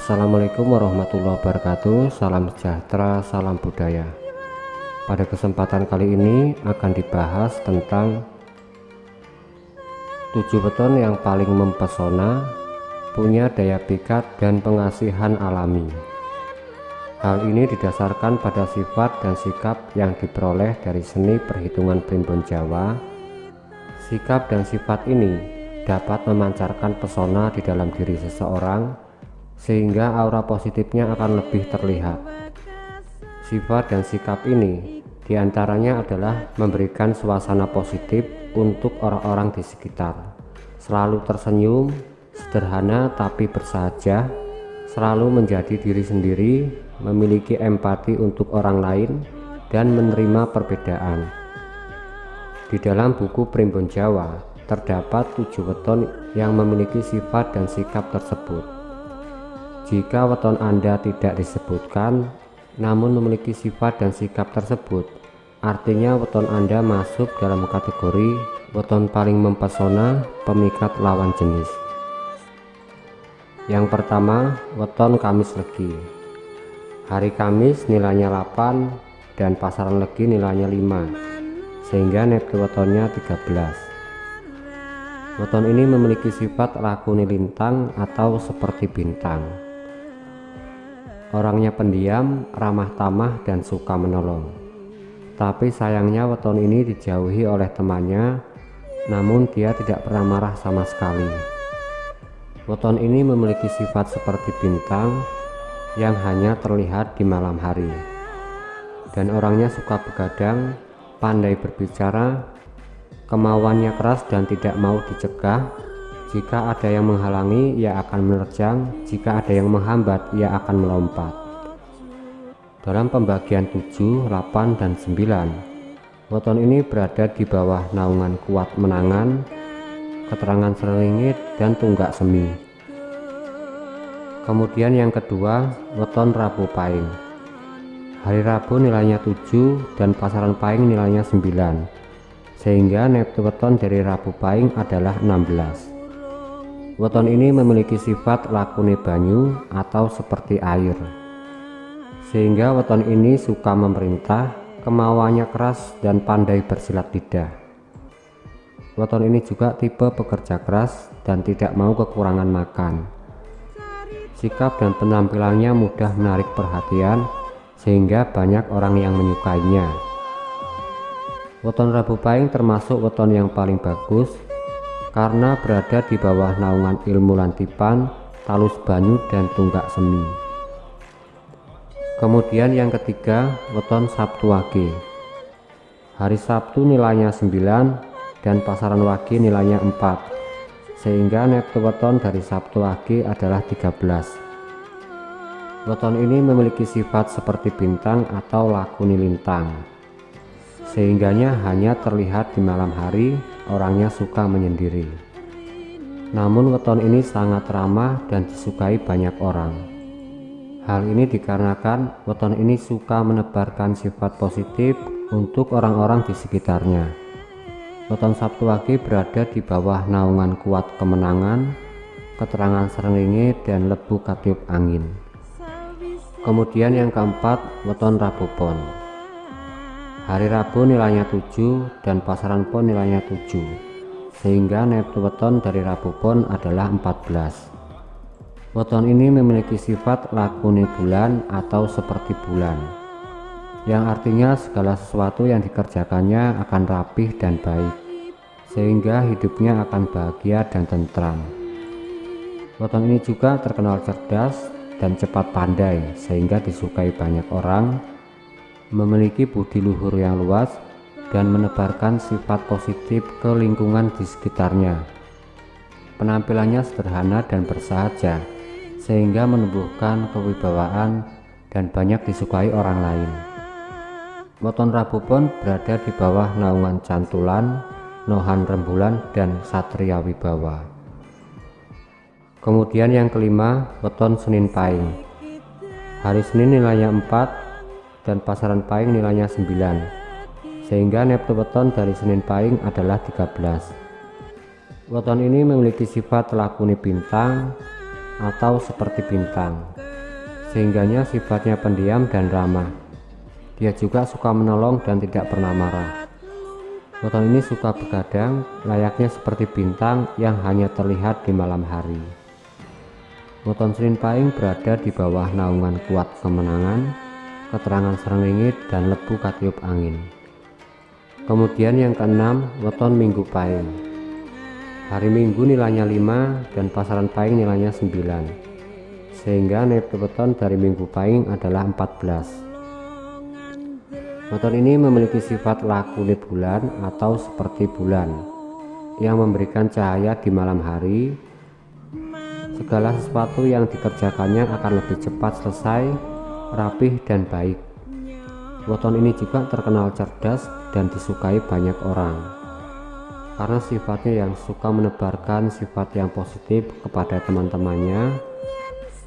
Assalamualaikum warahmatullahi wabarakatuh. Salam sejahtera, salam budaya. Pada kesempatan kali ini akan dibahas tentang 7 beton yang paling mempesona Punya daya pikat dan pengasihan alami. Hal ini didasarkan pada sifat dan sikap yang diperoleh dari seni perhitungan primbon Jawa. Sikap dan sifat ini dapat memancarkan pesona di dalam diri seseorang sehingga aura positifnya akan lebih terlihat. Sifat dan sikap ini di antaranya adalah memberikan suasana positif untuk orang-orang di sekitar. Selalu tersenyum sederhana tapi bersahaja selalu menjadi diri sendiri memiliki empati untuk orang lain dan menerima perbedaan. Di dalam buku Primbon Jawa terdapat tujuh weton yang memiliki sifat dan sikap tersebut. Jika weton Anda tidak disebutkan, namun memiliki sifat dan sikap tersebut, artinya weton Anda masuk dalam kategori weton paling mempesona pemikat lawan jenis. Yang pertama, weton Kamis Legi. Hari Kamis nilainya 8 dan pasaran Legi nilainya 5, sehingga net wetonnya 13. Weton ini memiliki sifat lakuni lintang atau seperti bintang. Orangnya pendiam, ramah tamah, dan suka menolong. Tapi sayangnya weton ini dijauhi oleh temannya, namun dia tidak pernah marah sama sekali. Weton ini memiliki sifat seperti bintang yang hanya terlihat di malam hari. Dan orangnya suka begadang, pandai berbicara, Kemauannya keras dan tidak mau dicegah. Jika ada yang menghalangi, ia akan menerjang. Jika ada yang menghambat, ia akan melompat. Dalam pembagian 7, 8, dan 9, weton ini berada di bawah naungan kuat menangan, keterangan seringit, dan tunggak semi. Kemudian yang kedua, weton Rabu Paing. Hari Rabu nilainya 7 dan pasaran Paing nilainya 9 sehingga neptu weton dari Rabu Paing adalah 16 weton ini memiliki sifat lakune banyu atau seperti air. Sehingga weton ini suka memerintah kemauannya keras dan pandai bersilat lidah. Weton ini juga tipe pekerja keras dan tidak mau kekurangan makan. Sikap dan penampilannya mudah menarik perhatian sehingga banyak orang yang menyukainya. Weton Rabu Pahing termasuk weton yang paling bagus karena berada di bawah naungan ilmu lantipan, talus banyu dan tunggak semi. Kemudian yang ketiga, weton Sabtu Wage. Hari Sabtu nilainya 9 dan pasaran Wage nilainya 4. Sehingga neptu weton dari Sabtu Wage adalah 13. Weton ini memiliki sifat seperti bintang atau lakuni lintang sehingganya hanya terlihat di malam hari orangnya suka menyendiri. Namun weton ini sangat ramah dan disukai banyak orang. Hal ini dikarenakan weton ini suka menebarkan sifat positif untuk orang-orang di sekitarnya. Weton Sabtu Wage berada di bawah naungan kuat kemenangan keterangan seringit dan lebu katiup angin. Kemudian yang keempat weton Rabu Pon hari Rabu nilainya 7 dan pasaran pon nilainya 7 sehingga neptu weton dari Rabu pon adalah 14 weton ini memiliki sifat lakuni bulan atau seperti bulan yang artinya segala sesuatu yang dikerjakannya akan rapih dan baik sehingga hidupnya akan bahagia dan tentram. Weton ini juga terkenal cerdas dan cepat pandai sehingga disukai banyak orang memiliki budi luhur yang luas dan menebarkan sifat positif ke lingkungan di sekitarnya. Penampilannya sederhana dan bersahaja, sehingga menumbuhkan kewibawaan dan banyak disukai orang lain. Moton Rabu pun berada di bawah naungan Cantulan, Nohan Rembulan, dan Satria Wibawa. Kemudian yang kelima, weton Senin Pahing. Hari Senin nilainya 4, dan pasaran paing nilainya 9 sehingga neptu weton dari Senin paing adalah 13 weton ini memiliki sifat lakuni bintang atau seperti bintang. Sehingganya sifatnya pendiam dan ramah. Dia juga suka menolong dan tidak pernah marah. Weton ini suka begadang, layaknya seperti bintang yang hanya terlihat di malam hari. Weton Serin Paing berada di bawah naungan kuat kemenangan, keterangan serengingit dan lebu katiup angin. Kemudian yang keenam, weton Minggu Paing. Hari Minggu nilainya 5 dan pasaran Paing nilainya 9. Sehingga neto weton dari Minggu Paing adalah 14. Motor ini memiliki sifat laku di bulan atau seperti bulan yang memberikan cahaya di malam hari. Segala sesuatu yang dikerjakannya akan lebih cepat selesai, rapih dan baik. Weton ini juga terkenal cerdas dan disukai banyak orang karena sifatnya yang suka menebarkan sifat yang positif kepada teman-temannya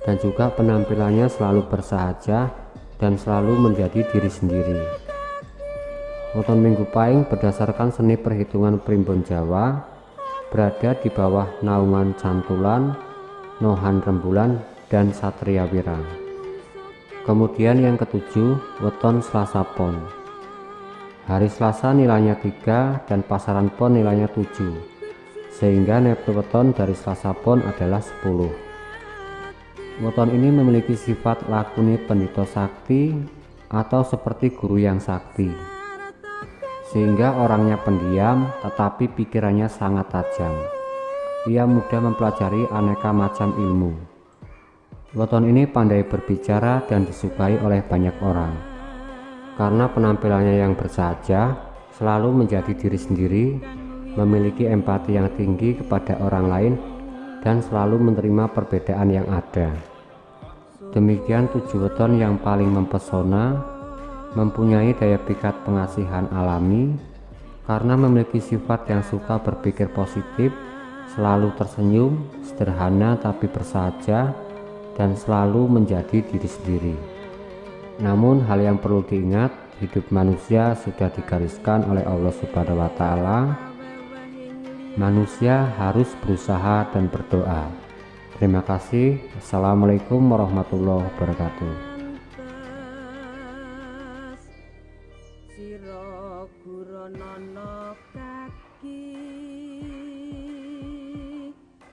dan juga penampilannya selalu bersahaja dan selalu menjadi diri sendiri. Weton Minggu Pahing berdasarkan seni perhitungan primbon Jawa berada di bawah naungan Cantulan, Nohan Rembulan, dan Satria Wirang. Kemudian yang ketujuh, weton Selasa Pon. Hari Selasa nilainya 3 dan pasaran pon nilainya 7. Sehingga neptu weton dari Selasa Pon adalah 10. Weton ini memiliki sifat lakuni pendito sakti atau seperti guru yang sakti sehingga orangnya pendiam tetapi pikirannya sangat tajam. Ia mudah mempelajari aneka macam ilmu. Weton ini pandai berbicara dan disukai oleh banyak orang. Karena penampilannya yang bersahaja, selalu menjadi diri sendiri, memiliki empati yang tinggi kepada orang lain, dan selalu menerima perbedaan yang ada. Demikian tujuh weton yang paling mempesona mempunyai daya pikat pengasihan alami karena memiliki sifat yang suka berpikir positif, selalu tersenyum, sederhana tapi bersahaja, dan selalu menjadi diri sendiri. Namun hal yang perlu diingat, hidup manusia sudah digariskan oleh Allah Subhanahu wa taala. Manusia harus berusaha dan berdoa. Terima kasih. Assalamualaikum warahmatullahi wabarakatuh.